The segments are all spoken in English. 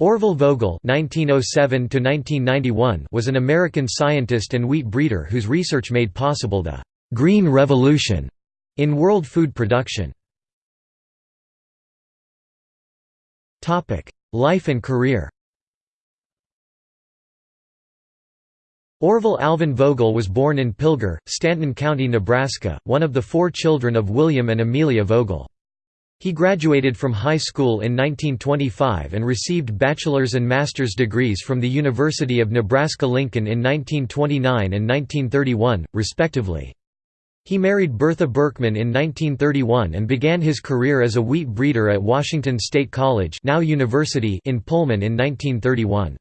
Orville Vogel (1907–1991) was an American scientist and wheat breeder whose research made possible the "Green Revolution" in world food production. Life and career. Orville Alvin Vogel was born in Pilger, Stanton County, Nebraska, one of the four children of William and Amelia Vogel. He graduated from high school in 1925 and received bachelor's and master's degrees from the University of Nebraska-Lincoln in 1929 and 1931, respectively. He married Bertha Berkman in 1931 and began his career as a wheat breeder at Washington State College now University in Pullman in 1931.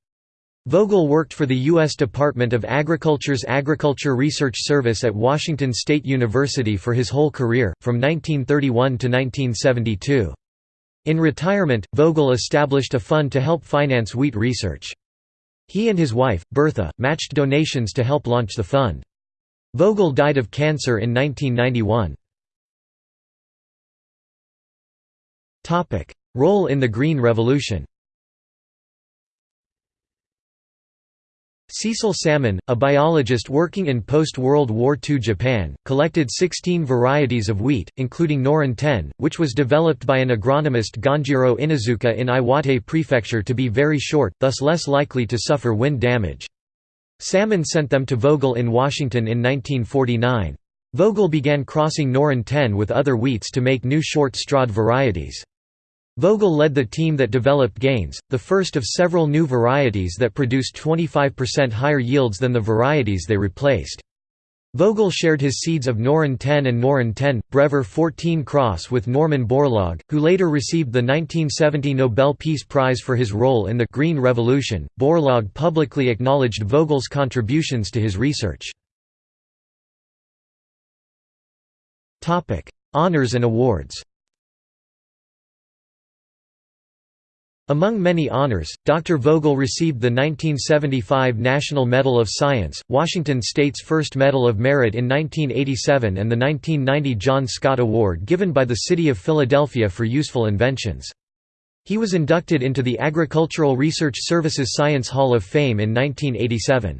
Vogel worked for the U.S. Department of Agriculture's Agriculture Research Service at Washington State University for his whole career, from 1931 to 1972. In retirement, Vogel established a fund to help finance wheat research. He and his wife, Bertha, matched donations to help launch the fund. Vogel died of cancer in 1991. Role in the Green Revolution Cecil Salmon, a biologist working in post-World War II Japan, collected 16 varieties of wheat, including Norin 10, which was developed by an agronomist Gonjiro Inazuka in Iwate Prefecture to be very short, thus less likely to suffer wind damage. Salmon sent them to Vogel in Washington in 1949. Vogel began crossing Norin 10 with other wheats to make new short-strawed varieties. Vogel led the team that developed Gaines, the first of several new varieties that produced 25% higher yields than the varieties they replaced. Vogel shared his seeds of Norin 10 and Norin 10, Brevor 14 cross with Norman Borlaug, who later received the 1970 Nobel Peace Prize for his role in the Green Revolution. Borlaug publicly acknowledged Vogel's contributions to his research. Honours and awards Among many honors, Dr. Vogel received the 1975 National Medal of Science, Washington State's first Medal of Merit in 1987 and the 1990 John Scott Award given by the City of Philadelphia for useful inventions. He was inducted into the Agricultural Research Services Science Hall of Fame in 1987.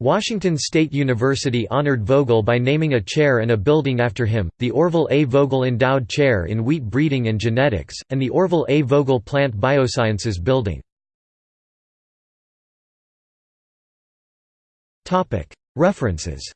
Washington State University honored Vogel by naming a chair and a building after him, the Orville A. Vogel Endowed Chair in Wheat Breeding and Genetics, and the Orville A. Vogel Plant Biosciences Building. References